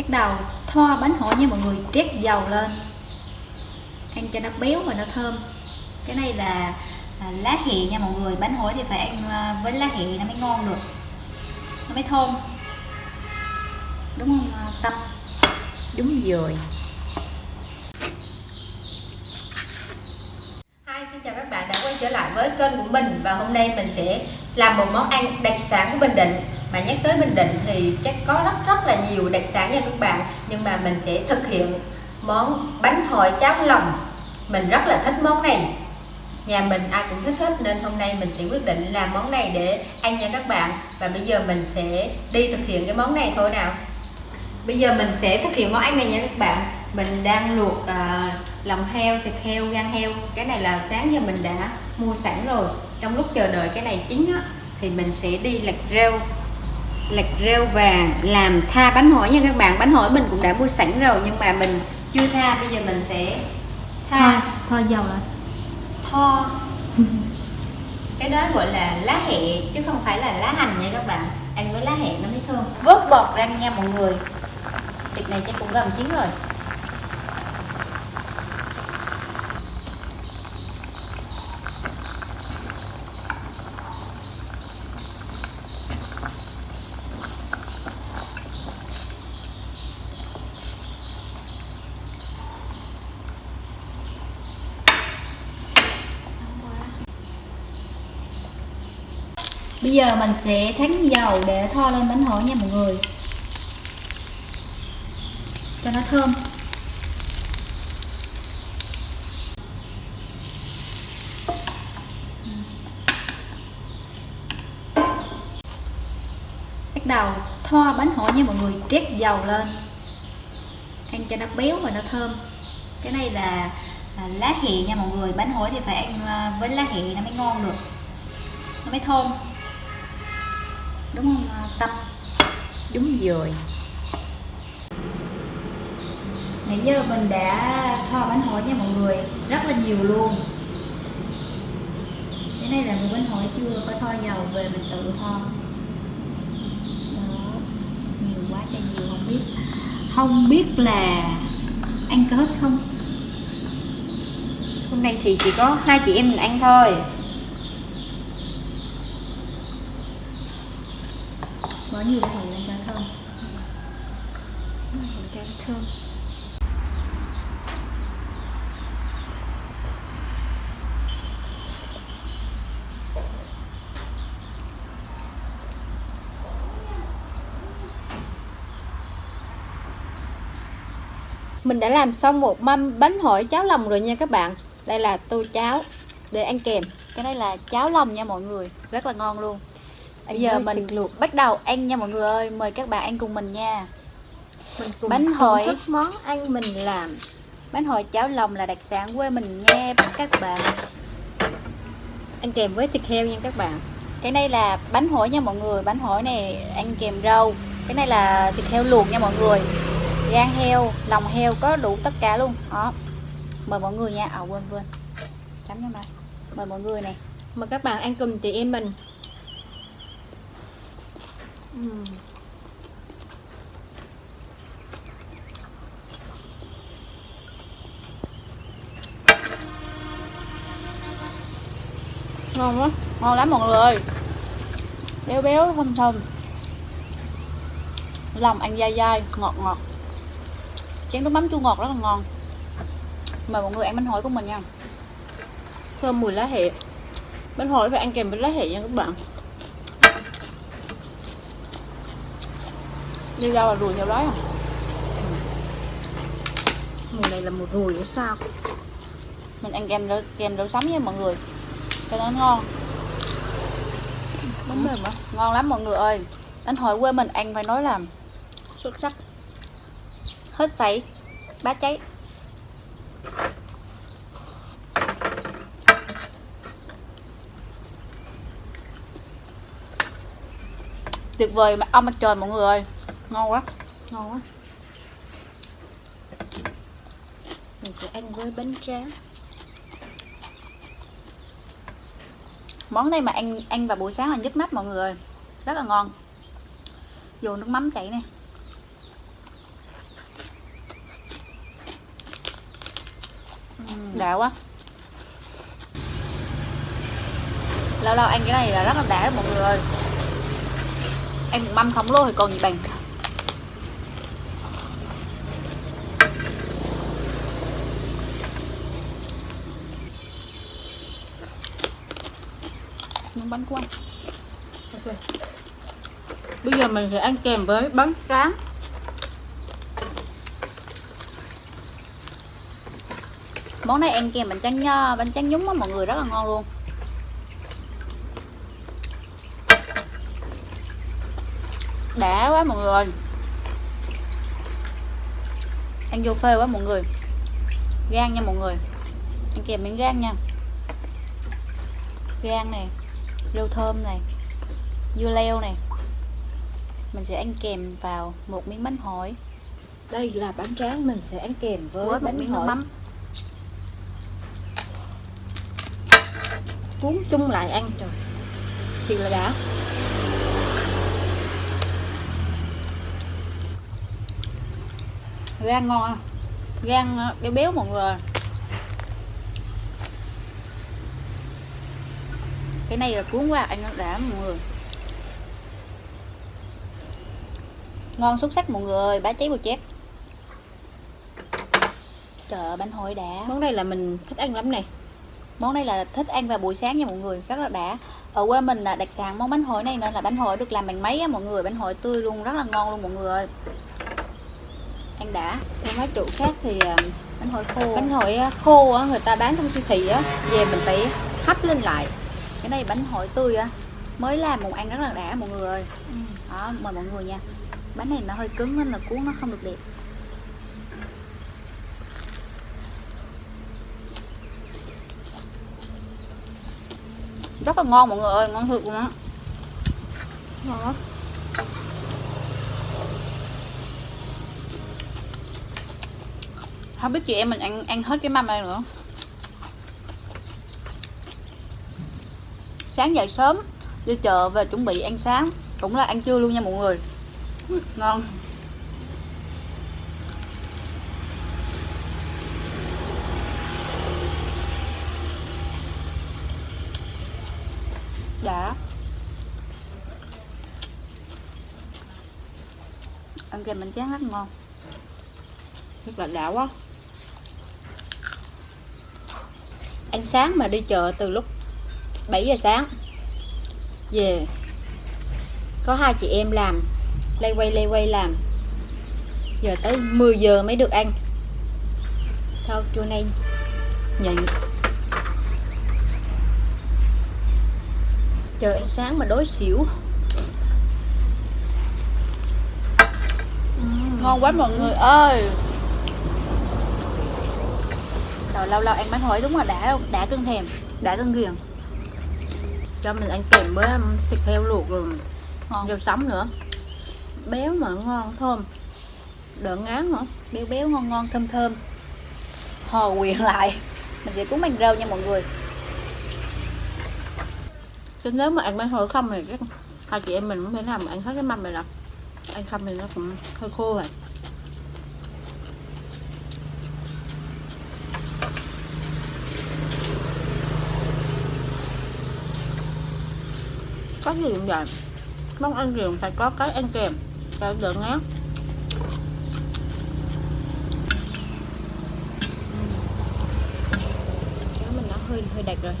bắt đầu thoa bánh hỏi nha mọi người trét dầu lên. Ăn cho nó béo và nó thơm. Cái này là à, lá hẹ nha mọi người. Bánh hỏi thì phải ăn à, với lá hẹ nó mới ngon được. Nó mới thơm. Đúng không à, tâm? Đúng rồi. Hi, xin chào các bạn đã quay trở lại với kênh của mình. Và hôm nay mình sẽ làm một món ăn đặc sản của Bình Định mà nhắc tới Bình Định thì chắc có rất rất là nhiều đặc sản nha các bạn. Nhưng mà mình sẽ thực hiện món bánh hỏi cháo lòng. Mình rất là thích món này. Nhà mình ai cũng thích hết nên hôm nay mình sẽ quyết định làm món này để ăn nha các bạn. Và bây giờ mình sẽ đi thực hiện cái món này thôi nào. Bây giờ mình sẽ thực hiện món ăn này nha các bạn. Mình đang luộc uh, lòng heo thịt heo gan heo. Cái này là sáng giờ mình đã mua sẵn rồi. Trong lúc chờ đợi cái này chín á, thì mình sẽ đi lặt rêu lặt rêu và làm tha bánh hỏi nha các bạn. Bánh hỏi mình cũng đã mua sẵn rồi nhưng mà mình chưa tha. Bây giờ mình sẽ tha. Thoa thoa dầu lại tho. Cái đó gọi là lá hẹ chứ không phải là lá hành nha các bạn. Ăn với lá hẹ nó mới thơm. Vớt bọt ra nha mọi người. Thịt này chắc cũng gần chín rồi bây giờ mình sẽ thắng dầu để thoa lên bánh hổ nha mọi người. Cho nó thơm. Bắt đầu thoa bánh hổ nha mọi người, trét dầu lên. Ăn cho nó béo và nó thơm. Cái này là à, lá hẹ nha mọi người. Bánh hổ thì phải ăn à, với lá hẹ nó mới ngon được. Nó mới thơm đúng không tập tâm? Đúng rồi. Nãy giờ mình đã thoa bánh hỏi nha mọi người. Rất là nhiều luôn. Cái này là một bánh hỏi chưa có thoa dầu về mình tự thoa. Đó. Nhiều quá trời nhiều, không biết. Không biết là ăn có hết không? Hôm nay thì chỉ có hai chị em mình ăn thôi. Bỏ nhiều hẹ lên cho thơm. Cho thơm. Mình đã làm xong một mâm bánh hỏi cháo lòng rồi nha các bạn. Đây là tô cháo để ăn kèm. Cái này là cháo lòng nha mọi người. Rất là ngon luôn bây giờ mình luộc. bắt đầu ăn nha mọi người ơi. Mời các bạn ăn cùng mình nha. Mình cùng Bánh hỏi. thức món ăn mình làm. Bánh hỏi cháo lòng là đặc sản quê mình nha các bạn. Ăn kèm với thịt heo nha các bạn. Cái này là bánh hỏi nha mọi người. Bánh hỏi này ăn kèm rau. Cái này là thịt heo luộc nha mọi người. Gan heo lòng heo có đủ tất cả luôn. Đó. Mời mọi người nha. À quên quên. Chấm cho này mời mọi người này. Mời các bạn ăn cùng chị em mình Ừ. Ngon quá, ngon lắm mọi người. Béo béo, thơm thơm. Lòng ăn dai dai, ngọt ngọt. Chén nước mắm chua ngọt rất là ngon. Mời mọi người ăn bánh hỏi của mình nha. Thơm mùi lá hẹ. Bánh hỏi phải ăn kèm với lá hẹ nha các bạn. Đi rau là ruồi theo đói à Mùi này là mùi ruồi hay sao? Mình ăn kem đậu, kem đậu sắm nha mọi người. Cho nó ngon. Bánh mềm quá ngon lắm mọi người ơi. Bánh hỏi quê mình ăn phải nói là Xuất sắc. hết sảy bát cháy. Tuyệt vời mà ông mặt trời mọi người ơi ngon quá. Ngon quá. Mình sẽ ăn với bánh tráng. Món này mà ăn ăn vào buổi sáng là nhức nách mọi người rất là ngon. Vô nước mắm chảy nè. Đã quá. Lâu lâu ăn cái này là rất là đã đó mọi người ăn một mâm khổng lồ thì còn gì bằng. Miếng bánh quay. Ok. Bây giờ mình sẽ ăn kèm với bánh tráng. món này ăn kèm bánh tráng nho, bánh tráng nhúng á, mọi người rất là ngon luôn đã quá mọi người ăn vô phê quá mọi người gan nha mọi người ăn kèm miếng gan nha gan này rau thơm này dưa leo này mình sẽ ăn kèm vào một miếng bánh hỏi Đây là bánh tráng mình sẽ ăn kèm với, với bánh miếng nước mắm cuốn chung lại ăn trời. Thì là đã. gan ngon à. gan ờ, béo béo mọi người cái này là cuốn qua ăn nó đã mọi người ngon xuất sắc mọi người bá cháy bò chét. Ơi, bánh hỏi đã. Món này là mình thích ăn lắm nè. món này là thích ăn vào buổi sáng nha mọi người rất là đã. Ở quê mình là đặc sản món bánh hỏi này nên là bánh hỏi được làm bằng máy á mọi người bánh hỏi tươi luôn rất là ngon luôn mọi người ơi. Ăn đã. Còn mấy chỗ khác thì à, bánh hỏi khô. Bánh hỏi á, khô á, người ta bán trong siêu thị á, về mình phải hấp lên lại. Cái này bánh hỏi tươi á. Mới làm một ăn rất là đã mọi người ơi. Đó mời mọi người nha. Bánh này nó hơi cứng nên là cuốn nó không được đẹp. Rất là ngon mọi người ơi ngon thiệt luôn á. Ngon lắm không biết chị em mình ăn ăn hết cái mâm này nữa sáng dậy sớm, đi chợ về chuẩn bị ăn sáng. Cũng là ăn trưa luôn nha mọi người. Ngon. Đã ăn kèm bánh tráng rất ngon. Rất là đã quá. Ăn sáng mà đi chợ từ lúc 7 giờ sáng. Về có hai chị em làm. Lay quay lay quay làm. Giờ tới 10 giờ mới được ăn. Thôi, trưa nay nhịn trời ăn sáng mà đói xỉu. Ngon quá mọi người ơi. Rồi lâu lâu ăn bánh hỏi đúng là đã đã cưng thèm, đã cưng ghiền cho mình ăn kèm với um, thịt heo luộc rồi ngon. rau sống nữa. Béo mà ngon thơm. Đỡ ngán nữa. Béo béo ngon ngon thơm thơm. Hò quyện lại. Mình sẽ cuốn bằng rau nha mọi người. Chứ nếu mà ăn bánh hỏi không thì các hai chị em mình không thể mà ăn hết cái mâm này đâu ăn không thì nó cũng hơi khô rồi có gì cũng vậy. Món ăn gì cũng phải có cái ăn kèm, cho đỡ ngán. Mình nó hơi hơi đặc rồi.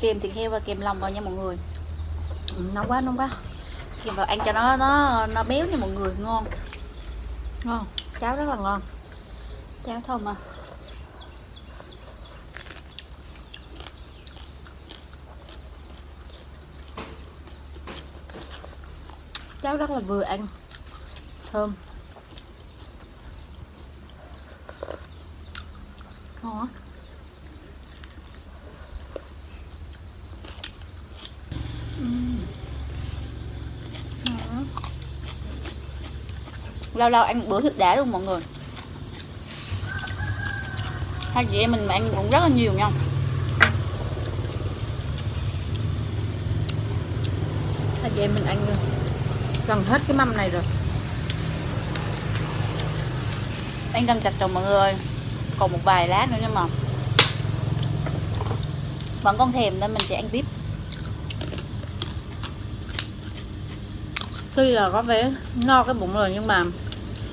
Kèm thịt heo và kèm lòng vào nha mọi người. Ừ, nóng quá nóng quá. Kèm vào ăn cho nó nó nó béo nha mọi người. Ngon. Ngon. Cháo rất là ngon. Cháo thơm à cháo rất là vừa ăn thơm. Ngon á lâu lâu ăn bữa thịt đã luôn mọi người. Hai chị em mình mà ăn cũng rất là nhiều nha. Hai chị em mình ăn gần hết cái mâm này rồi. Anh đang chặt chồng mọi người. Còn một vài lát nữa nhưng mà vẫn còn thèm nên mình sẽ ăn tiếp. Tuy là có vẻ no cái bụng rồi nhưng mà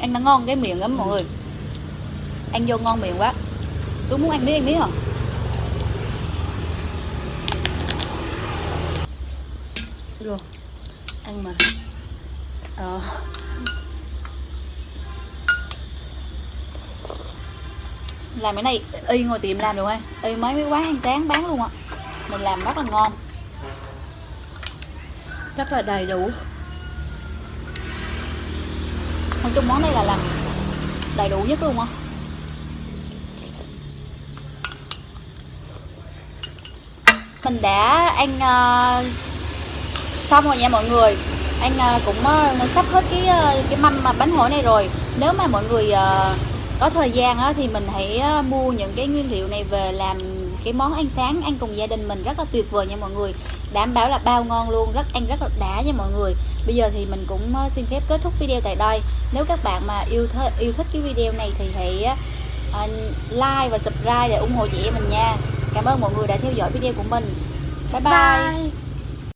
anh đã ngon cái miệng lắm mọi người. Anh vô ngon miệng quá. Tôi muốn ăn biết anh biết không? Rồi ăn mà ờ. Làm cái này y ngồi tiệm làm được không y mấy mấy quán hàng sáng bán luôn ạ. Mình làm rất là ngon. Rất là đầy đủ. Nói chung món này là làm đầy đủ nhất luôn á. Mình đã ăn uh, xong rồi nha mọi người anh ờ, cũng ờ, sắp hết cái ờ, cái mâm bánh hỏi này rồi. Nếu mà mọi người có thời gian thì mình hãy mua những cái nguyên liệu này về làm cái món ăn sáng ăn cùng gia đình mình rất là tuyệt vời nha mọi người. Đảm bảo là bao ngon luôn rất ăn rất là đã nha mọi người. Bây giờ thì mình cũng xin phép kết thúc video tại đây. Nếu các bạn mà yêu th yêu thích cái video này thì hãy like và subscribe để ủng hộ chị em mình nha. Cảm ơn mọi người đã theo dõi video của mình. Bye bye, bye.